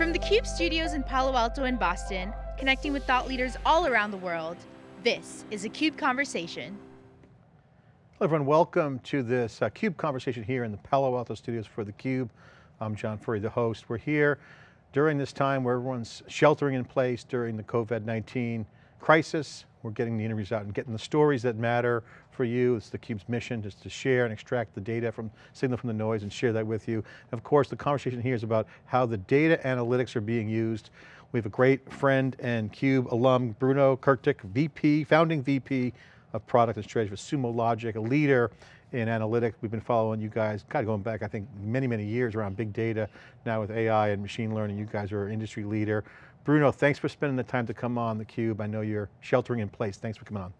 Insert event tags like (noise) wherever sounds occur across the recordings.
From the CUBE studios in Palo Alto and Boston, connecting with thought leaders all around the world, this is a CUBE Conversation. Hello everyone, welcome to this uh, CUBE conversation here in the Palo Alto studios for theCUBE. I'm John Furrier, the host. We're here during this time where everyone's sheltering in place during the COVID-19 crisis. We're getting the interviews out and getting the stories that matter for you. It's theCUBE's mission, just to share and extract the data from, signal from the noise and share that with you. Of course, the conversation here is about how the data analytics are being used. We have a great friend and CUBE alum, Bruno Kurtic, VP, founding VP of product and strategy for Sumo Logic, a leader in analytics. We've been following you guys, kind of going back, I think, many, many years around big data. Now with AI and machine learning, you guys are an industry leader. Bruno, thanks for spending the time to come on theCUBE. I know you're sheltering in place. Thanks for coming on.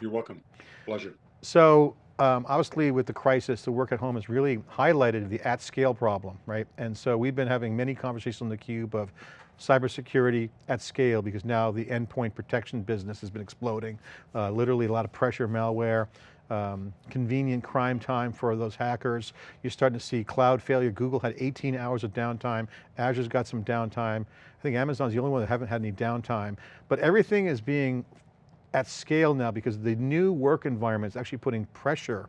You're welcome, pleasure. So, um, obviously with the crisis, the work at home has really highlighted the at scale problem, right? And so we've been having many conversations on theCUBE of cybersecurity at scale because now the endpoint protection business has been exploding. Uh, literally a lot of pressure malware, um, convenient crime time for those hackers. You're starting to see cloud failure. Google had 18 hours of downtime. Azure's got some downtime. I think Amazon's the only one that haven't had any downtime. But everything is being at scale now because the new work environment is actually putting pressure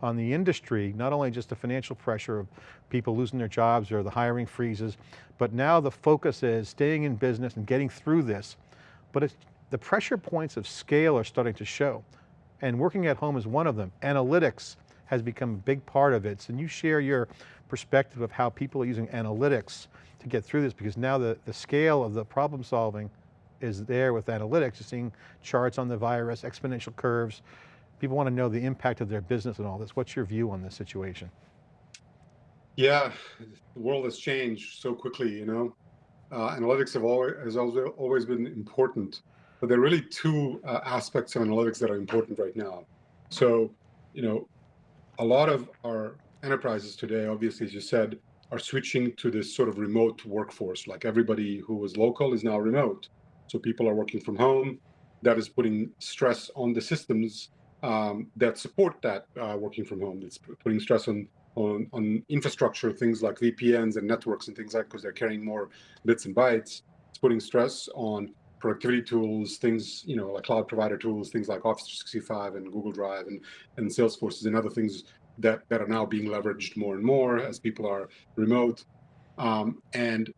on the industry, not only just the financial pressure of people losing their jobs or the hiring freezes, but now the focus is staying in business and getting through this. But the pressure points of scale are starting to show and working at home is one of them. Analytics has become a big part of it. So can you share your perspective of how people are using analytics to get through this? Because now the, the scale of the problem solving is there with analytics. You're seeing charts on the virus, exponential curves. People want to know the impact of their business and all this. What's your view on this situation? Yeah, the world has changed so quickly, you know. Uh, analytics have always, has always been important but there are really two uh, aspects of analytics that are important right now. So, you know, a lot of our enterprises today, obviously, as you said, are switching to this sort of remote workforce. Like everybody who was local is now remote. So people are working from home. That is putting stress on the systems um, that support that uh, working from home. It's putting stress on, on, on infrastructure, things like VPNs and networks and things like because they're carrying more bits and bytes. It's putting stress on productivity tools, things, you know, like cloud provider tools, things like Office 365 and Google Drive and, and Salesforce and other things that, that are now being leveraged more and more as people are remote. Um, and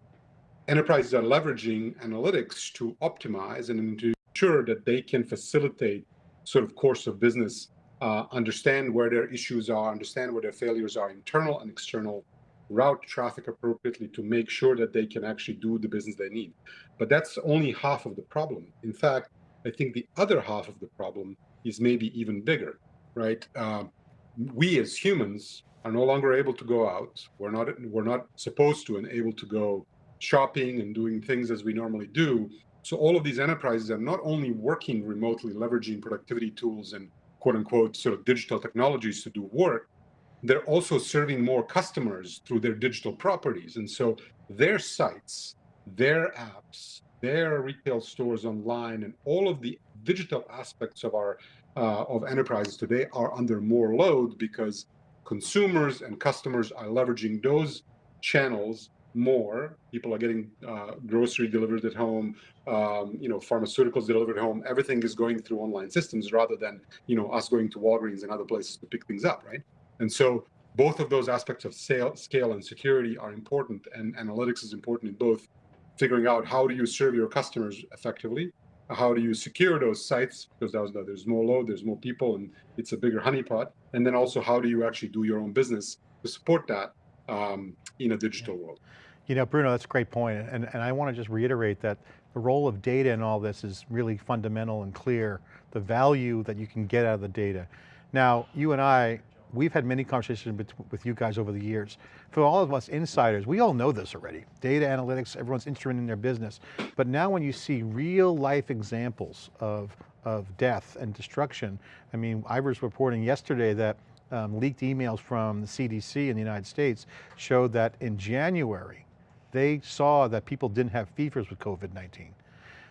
enterprises are leveraging analytics to optimize and to ensure that they can facilitate sort of course of business, uh, understand where their issues are, understand where their failures are, internal and external, route traffic appropriately to make sure that they can actually do the business they need. But that's only half of the problem. In fact, I think the other half of the problem is maybe even bigger, right? Uh, we as humans are no longer able to go out. We're not we're not supposed to and able to go shopping and doing things as we normally do. So all of these enterprises are not only working remotely, leveraging productivity tools and quote unquote sort of digital technologies to do work, they're also serving more customers through their digital properties. And so their sites, their apps, their retail stores online, and all of the digital aspects of our uh, of enterprises today are under more load because consumers and customers are leveraging those channels more. People are getting uh, grocery delivered at home, um, you know, pharmaceuticals delivered at home. Everything is going through online systems rather than, you know, us going to Walgreens and other places to pick things up, right? And so both of those aspects of sale, scale and security are important and analytics is important in both figuring out how do you serve your customers effectively, how do you secure those sites because there's more load, there's more people and it's a bigger honeypot. And then also how do you actually do your own business to support that um, in a digital world. You know, Bruno, that's a great point. And, and I want to just reiterate that the role of data in all this is really fundamental and clear, the value that you can get out of the data. Now, you and I we've had many conversations with you guys over the years. For all of us insiders, we all know this already. Data analytics, everyone's interested in their business. But now when you see real life examples of, of death and destruction, I mean, I was reporting yesterday that um, leaked emails from the CDC in the United States showed that in January, they saw that people didn't have fevers with COVID-19.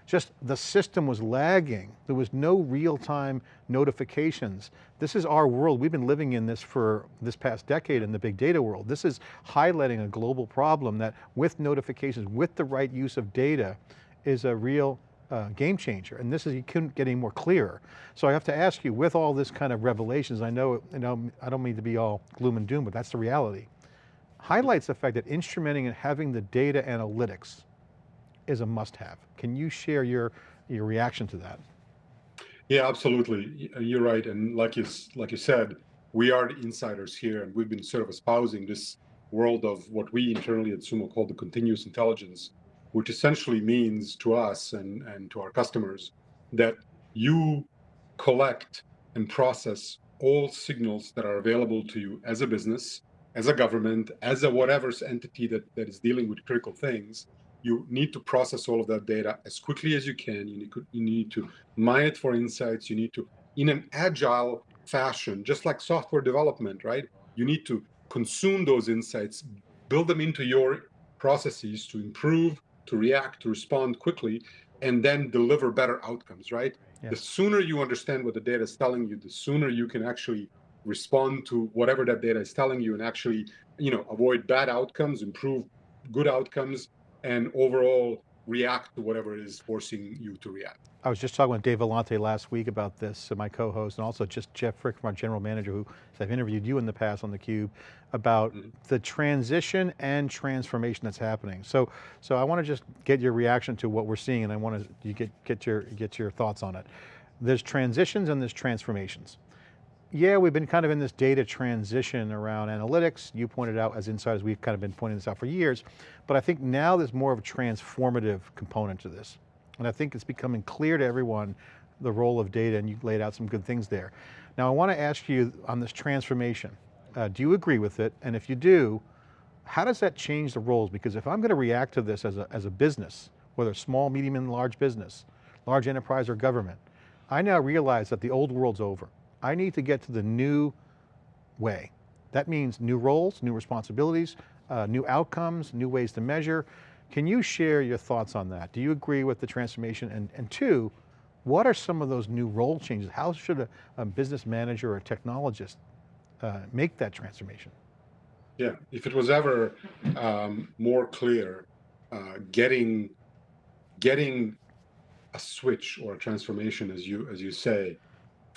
Just the system was lagging. There was no real-time notifications. This is our world. We've been living in this for this past decade in the big data world. This is highlighting a global problem that with notifications, with the right use of data, is a real uh, game changer. And this is, you couldn't get any more clear. So I have to ask you, with all this kind of revelations, I know, you know, I don't mean to be all gloom and doom, but that's the reality. Highlights the fact that instrumenting and having the data analytics is a must have. Can you share your, your reaction to that? Yeah, absolutely. Uh, you're right. And like you, like you said, we are the insiders here and we've been sort of espousing this world of what we internally at Sumo call the continuous intelligence, which essentially means to us and, and to our customers that you collect and process all signals that are available to you as a business, as a government, as a whatever entity that, that is dealing with critical things, you need to process all of that data as quickly as you can. You need, you need to mine it for insights. You need to, in an agile fashion, just like software development, right? You need to consume those insights, build them into your processes to improve, to react, to respond quickly, and then deliver better outcomes, right? Yes. The sooner you understand what the data is telling you, the sooner you can actually respond to whatever that data is telling you and actually, you know, avoid bad outcomes, improve good outcomes, and overall react to whatever is forcing you to react. I was just talking with Dave Vellante last week about this, uh, my co-host, and also just Jeff Frick, our general manager, who I've interviewed you in the past on theCUBE, about mm -hmm. the transition and transformation that's happening. So, so I want to just get your reaction to what we're seeing, and I want to you get, get, your, get your thoughts on it. There's transitions and there's transformations yeah, we've been kind of in this data transition around analytics. You pointed out as insiders, we've kind of been pointing this out for years, but I think now there's more of a transformative component to this. And I think it's becoming clear to everyone the role of data and you laid out some good things there. Now I want to ask you on this transformation, uh, do you agree with it? And if you do, how does that change the roles? Because if I'm going to react to this as a, as a business, whether small, medium, and large business, large enterprise or government, I now realize that the old world's over. I need to get to the new way. That means new roles, new responsibilities, uh, new outcomes, new ways to measure. Can you share your thoughts on that? Do you agree with the transformation? And, and two, what are some of those new role changes? How should a, a business manager or a technologist uh, make that transformation? Yeah, if it was ever um, more clear, uh, getting getting a switch or a transformation, as you as you say,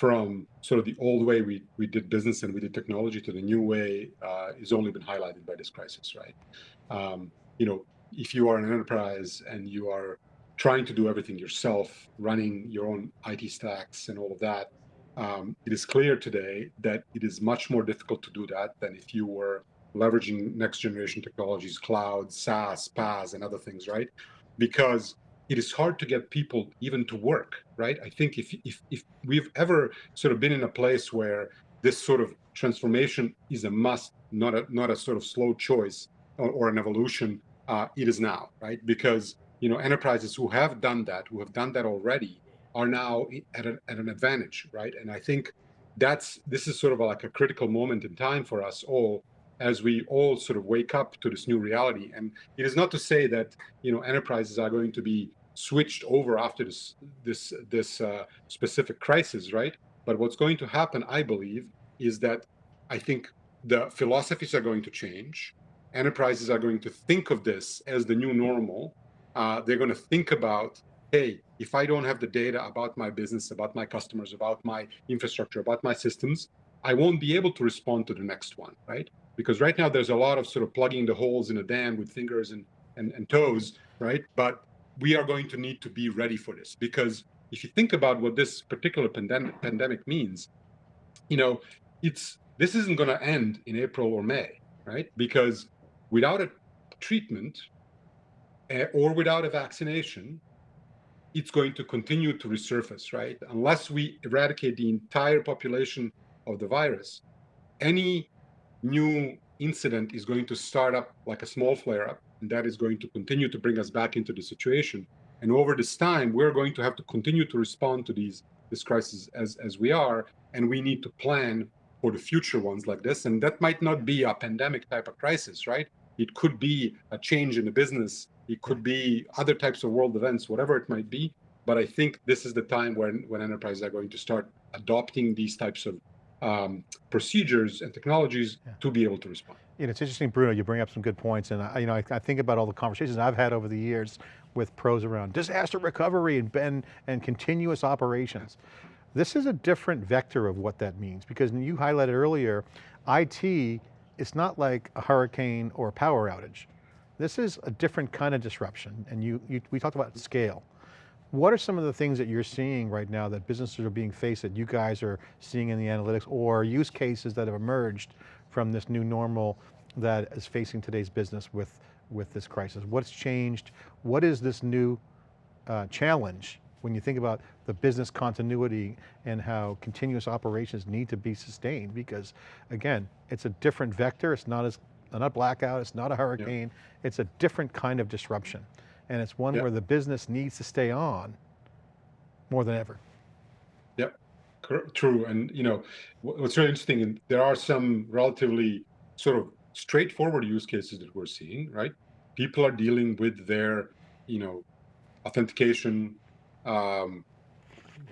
from sort of the old way we, we did business and we did technology to the new way uh, only been highlighted by this crisis, right? Um, you know, if you are an enterprise and you are trying to do everything yourself, running your own IT stacks and all of that, um, it is clear today that it is much more difficult to do that than if you were leveraging next generation technologies, cloud, SaaS, PaaS, and other things, right? Because it is hard to get people even to work, right? I think if, if, if we've ever sort of been in a place where this sort of transformation is a must, not a, not a sort of slow choice or, or an evolution, uh, it is now, right? Because, you know, enterprises who have done that, who have done that already, are now at, a, at an advantage, right? And I think that's, this is sort of like a critical moment in time for us all as we all sort of wake up to this new reality. And it is not to say that you know enterprises are going to be switched over after this this this uh, specific crisis, right? But what's going to happen, I believe, is that I think the philosophies are going to change. Enterprises are going to think of this as the new normal. Uh, they're going to think about, hey, if I don't have the data about my business, about my customers, about my infrastructure, about my systems, I won't be able to respond to the next one, right? because right now there's a lot of sort of plugging the holes in a dam with fingers and, and, and toes, right? But we are going to need to be ready for this because if you think about what this particular pandemic, pandemic means, you know, it's this isn't going to end in April or May, right? Because without a treatment uh, or without a vaccination, it's going to continue to resurface, right? Unless we eradicate the entire population of the virus, any new incident is going to start up like a small flare up, and that is going to continue to bring us back into the situation. And over this time, we're going to have to continue to respond to these this crisis as, as we are, and we need to plan for the future ones like this. And that might not be a pandemic type of crisis, right? It could be a change in the business. It could be other types of world events, whatever it might be. But I think this is the time when, when enterprises are going to start adopting these types of um, procedures and technologies yeah. to be able to respond. You know, it's interesting, Bruno, you bring up some good points. And I, you know, I, I, think about all the conversations I've had over the years with pros around disaster recovery and, and, and continuous operations. This is a different vector of what that means because you highlighted earlier, IT, it's not like a hurricane or a power outage. This is a different kind of disruption. And you, you we talked about scale. What are some of the things that you're seeing right now that businesses are being faced that you guys are seeing in the analytics or use cases that have emerged from this new normal that is facing today's business with, with this crisis? What's changed? What is this new uh, challenge when you think about the business continuity and how continuous operations need to be sustained because again, it's a different vector, it's not as not blackout, it's not a hurricane, it's a different kind of disruption and it's one yep. where the business needs to stay on more than ever. True. And you know, what's really interesting, and there are some relatively sort of straightforward use cases that we're seeing, right? People are dealing with their, you know, authentication, um,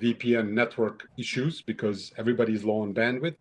VPN network issues because everybody's low on bandwidth.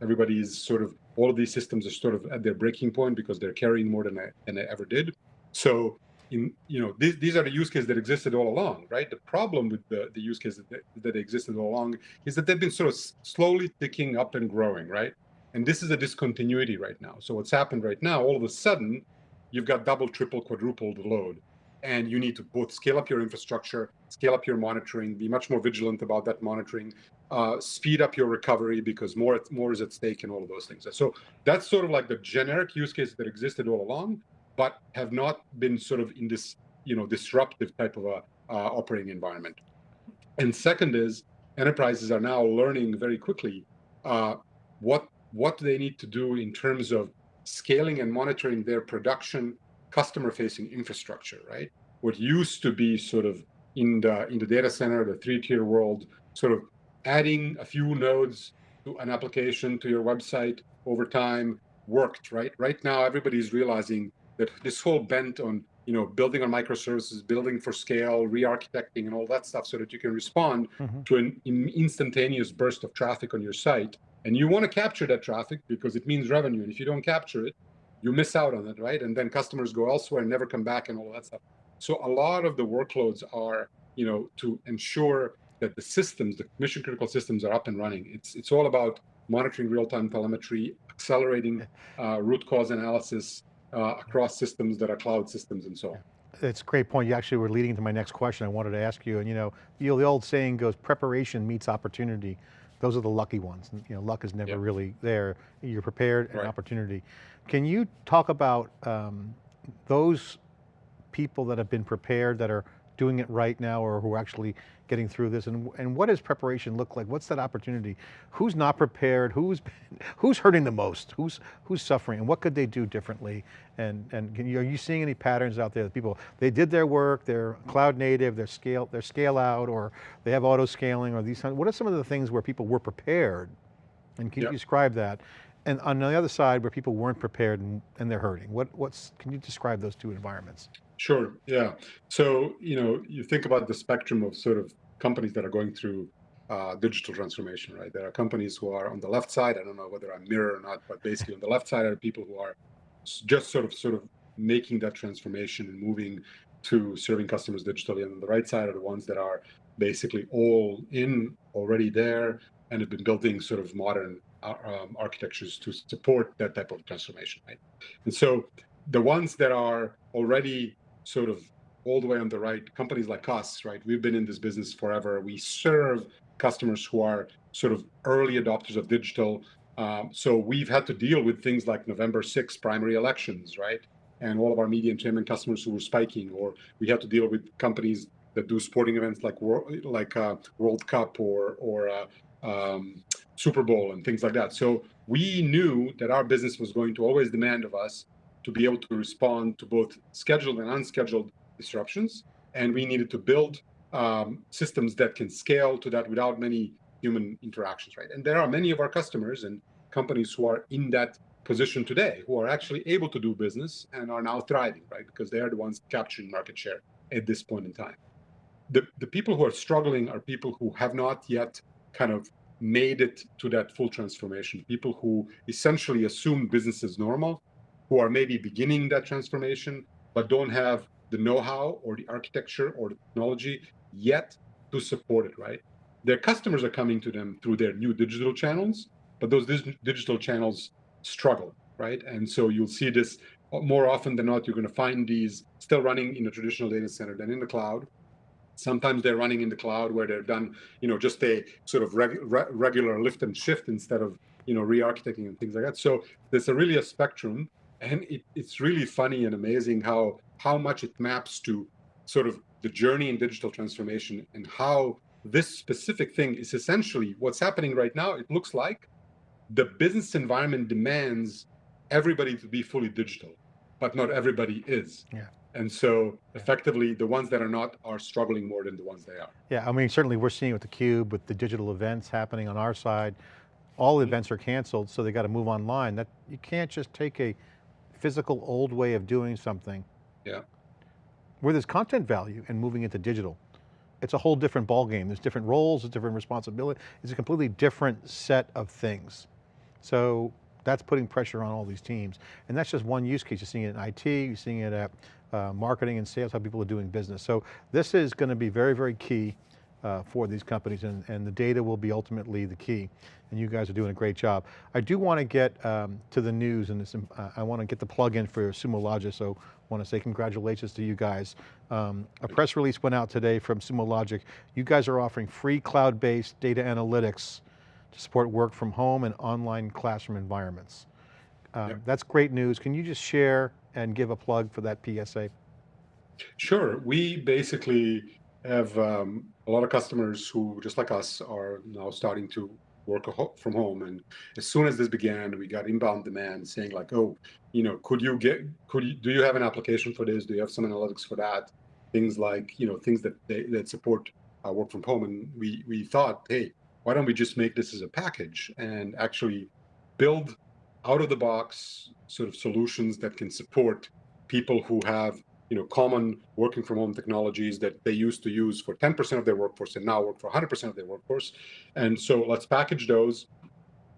Everybody's sort of, all of these systems are sort of at their breaking point because they're carrying more than I, than I ever did. So in, you know, these, these are the use cases that existed all along, right? The problem with the, the use cases that, that existed all along is that they've been sort of slowly ticking up and growing, right? And this is a discontinuity right now. So what's happened right now, all of a sudden, you've got double, triple, quadruple the load. And you need to both scale up your infrastructure, scale up your monitoring, be much more vigilant about that monitoring, uh, speed up your recovery because more more is at stake and all of those things. So that's sort of like the generic use case that existed all along but have not been sort of in this, you know, disruptive type of a uh, operating environment. And second is enterprises are now learning very quickly uh, what what they need to do in terms of scaling and monitoring their production customer-facing infrastructure, right? What used to be sort of in the in the data center, the three-tier world, sort of adding a few nodes to an application to your website over time worked, right? Right now, everybody's realizing that this whole bent on you know building on microservices, building for scale, re-architecting, and all that stuff, so that you can respond mm -hmm. to an instantaneous burst of traffic on your site. And you want to capture that traffic because it means revenue. And if you don't capture it, you miss out on it, right? And then customers go elsewhere and never come back and all that stuff. So a lot of the workloads are, you know, to ensure that the systems, the mission critical systems are up and running. It's, it's all about monitoring real-time telemetry, accelerating uh, root cause analysis, uh, across systems that are cloud systems and so on. It's a great point. You actually were leading to my next question I wanted to ask you. And you know, you know the old saying goes, preparation meets opportunity. Those are the lucky ones. You know, luck is never yep. really there. You're prepared and right. opportunity. Can you talk about um, those people that have been prepared, that are doing it right now or who are actually getting through this? And, and what does preparation look like? What's that opportunity? Who's not prepared? Who's, (laughs) who's hurting the most? Who's, who's suffering? And what could they do differently? And, and you, are you seeing any patterns out there that people, they did their work, they're cloud native, they're scale, they're scale out, or they have auto scaling, or these, what are some of the things where people were prepared? And can yep. you describe that? And on the other side, where people weren't prepared and, and they're hurting, what, what's, can you describe those two environments? Sure. Yeah. So, you know, you think about the spectrum of sort of companies that are going through uh, digital transformation, right? There are companies who are on the left side. I don't know whether I'm mirror or not, but basically on the left side are people who are just sort of sort of making that transformation and moving to serving customers digitally. And on the right side are the ones that are basically all in already there and have been building sort of modern uh, um, architectures to support that type of transformation, right? And so the ones that are already sort of all the way on the right, companies like us, right? We've been in this business forever. We serve customers who are sort of early adopters of digital. Um, so we've had to deal with things like November 6 primary elections, right? And all of our media entertainment customers who were spiking, or we had to deal with companies that do sporting events like like uh, World Cup or or uh, um, Super Bowl and things like that. So we knew that our business was going to always demand of us to be able to respond to both scheduled and unscheduled disruptions. And we needed to build um, systems that can scale to that without many human interactions, right? And there are many of our customers and companies who are in that position today, who are actually able to do business and are now thriving, right? Because they are the ones capturing market share at this point in time. the, the people who are struggling are people who have not yet kind of made it to that full transformation. People who essentially assume business is normal, who are maybe beginning that transformation, but don't have the know-how or the architecture or the technology yet to support it, right? Their customers are coming to them through their new digital channels, but those digital channels struggle, right? And so you'll see this more often than not, you're going to find these still running in a traditional data center than in the cloud. Sometimes they're running in the cloud where they're done, you know, just a sort of reg re regular lift and shift instead of, you know, re-architecting and things like that. So there's a really a spectrum, and it, it's really funny and amazing how how much it maps to sort of the journey in digital transformation and how this specific thing is essentially what's happening right now. It looks like the business environment demands everybody to be fully digital, but not everybody is. Yeah. And so effectively the ones that are not are struggling more than the ones they are. Yeah, I mean, certainly we're seeing with the Cube, with the digital events happening on our side, all mm -hmm. events are canceled, so they got to move online. That You can't just take a physical old way of doing something. Yeah. Where there's content value and moving into digital. It's a whole different ballgame. There's different roles, there's different responsibility. It's a completely different set of things. So that's putting pressure on all these teams. And that's just one use case. You're seeing it in IT, you're seeing it at uh, marketing and sales, how people are doing business. So this is going to be very, very key uh, for these companies and, and the data will be ultimately the key. And you guys are doing a great job. I do want to get um, to the news and this, uh, I want to get the plug in for Sumo Logic, so I want to say congratulations to you guys. Um, a press release went out today from Sumo Logic. You guys are offering free cloud-based data analytics to support work from home and online classroom environments. Um, yep. That's great news. Can you just share and give a plug for that PSA? Sure. We basically have um, a lot of customers who, just like us, are now starting to work from home. And as soon as this began, we got inbound demand saying like, oh, you know, could you get, could you, do you have an application for this? Do you have some analytics for that? Things like, you know, things that they, that support uh, work from home. And we, we thought, hey, why don't we just make this as a package and actually build out of the box sort of solutions that can support people who have you know common working from home technologies that they used to use for 10% of their workforce and now work for 100% of their workforce. And so let's package those.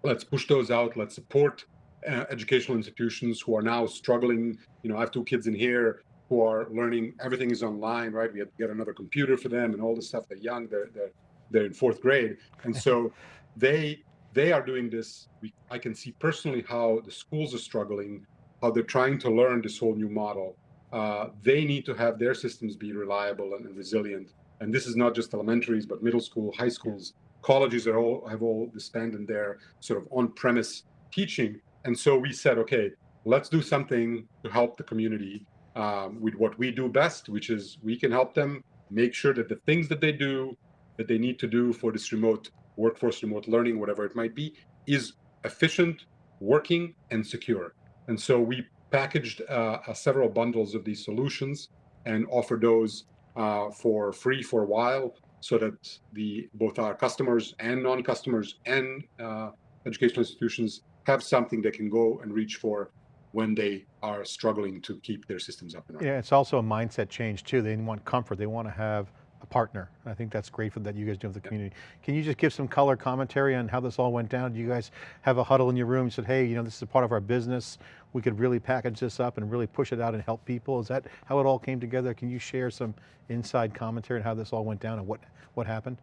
Let's push those out. Let's support uh, educational institutions who are now struggling. You know i have two kids in here who are learning everything is online right? We have to get another computer for them and all this stuff. They're young. They're they're, they're in fourth grade. And so (laughs) they they are doing this. We, I can see personally how the schools are struggling, how they're trying to learn this whole new model. Uh, they need to have their systems be reliable and, resilient. And this is not just elementaries, but middle school, high schools, colleges are all have all disbanded their sort of on-premise teaching. And so we said, okay, let's do something to help the community um, with what we do best, which is we can help them make sure that the things that they do, that they need to do for this remote workforce remote learning, whatever it might be, is efficient, working, and secure. And so we packaged uh, uh, several bundles of these solutions and offered those uh, for free for a while so that the both our customers and non-customers and educational institutions have something they can go and reach for when they are struggling to keep their systems up and running. Yeah, it's also a mindset change too. They want comfort. They want to have a partner. I think that's great for that you guys do with the community. Can you just give some color commentary on how this all went down? Do you guys have a huddle in your room? You said, hey, you know, this is a part of our business. We could really package this up and really push it out and help people. Is that how it all came together? Can you share some inside commentary on how this all went down and what, what happened?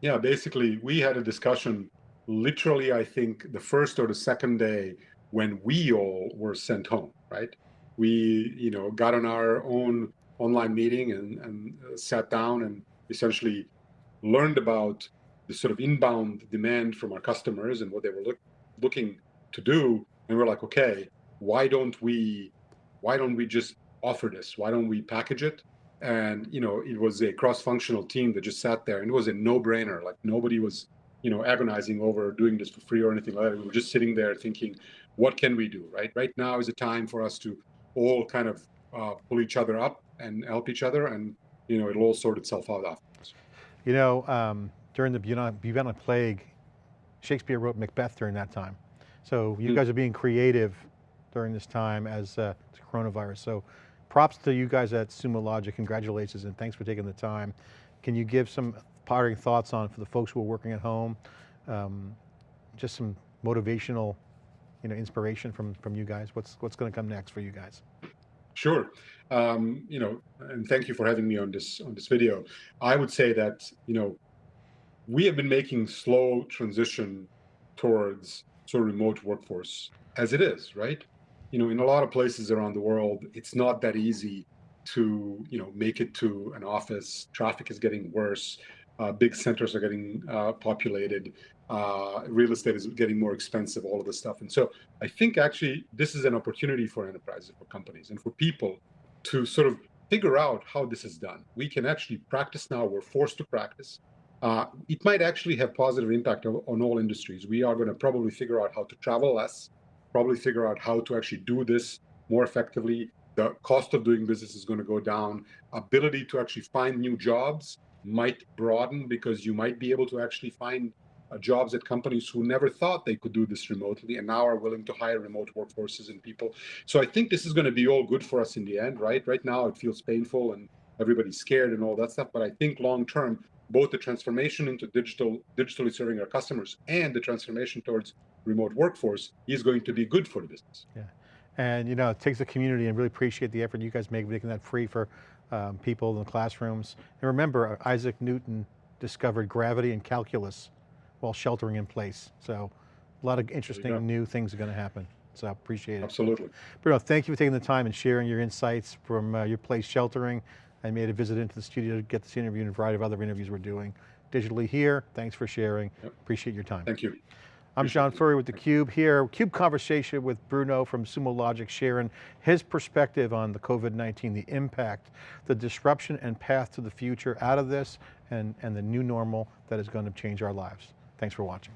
Yeah, basically we had a discussion literally, I think the first or the second day when we all were sent home, right? We, you know, got on our own online meeting and, and uh, sat down and essentially learned about the sort of inbound demand from our customers and what they were look, looking to do. And we're like, okay, why don't we, why don't we just offer this? Why don't we package it? And, you know, it was a cross-functional team that just sat there and it was a no brainer. Like nobody was, you know, agonizing over doing this for free or anything like that. We were just sitting there thinking, what can we do, right? Right now is a time for us to all kind of uh, pull each other up and help each other and you know it'll all sort itself out afterwards. You know, um, during the bubonic plague, Shakespeare wrote Macbeth during that time. So you mm. guys are being creative during this time as uh, coronavirus. So props to you guys at Sumo Logic, congratulations and thanks for taking the time can you give some parting thoughts on, for the folks who are working at home, um, just some motivational, you know, inspiration from, from you guys? What's, what's going to come next for you guys? Sure. Um, you know, and thank you for having me on this on this video. I would say that, you know, we have been making slow transition towards sort of remote workforce as it is, right? You know, in a lot of places around the world, it's not that easy to, you know, make it to an office. Traffic is getting worse. Uh, big centers are getting uh, populated. Uh, real estate is getting more expensive, all of this stuff. And so I think actually this is an opportunity for enterprises, for companies, and for people to sort of figure out how this is done. We can actually practice now. We're forced to practice. Uh, it might actually have positive impact on, all industries. We are going to probably figure out how to travel less, probably figure out how to actually do this more effectively. The cost of doing business is going to go down. Ability to actually find new jobs might broaden because you might be able to actually find jobs at companies who never thought they could do this remotely and now are willing to hire remote workforces and people. So I think this is going to be all good for us in the end, right? Right now it feels painful and everybody's scared and all that stuff, but I think long term, both the transformation into digital, digitally serving our customers and the transformation towards remote workforce is going to be good for the business. Yeah, and you know, it takes a community and really appreciate the effort you guys make making that free for um, people in the classrooms. And remember, Isaac Newton discovered gravity and calculus while sheltering in place. So a lot of interesting new things are going to happen. So I appreciate it. Absolutely. Bruno, thank you for taking the time and sharing your insights from uh, your place sheltering. I made a visit into the studio to get this interview and a variety of other interviews we're doing digitally here. Thanks for sharing. Yep. Appreciate your time. Thank you. I'm John Furrier with theCUBE here. CUBE conversation with Bruno from Sumo Logic sharing his perspective on the COVID-19, the impact, the disruption and path to the future out of this and, and the new normal that is going to change our lives. Thanks for watching.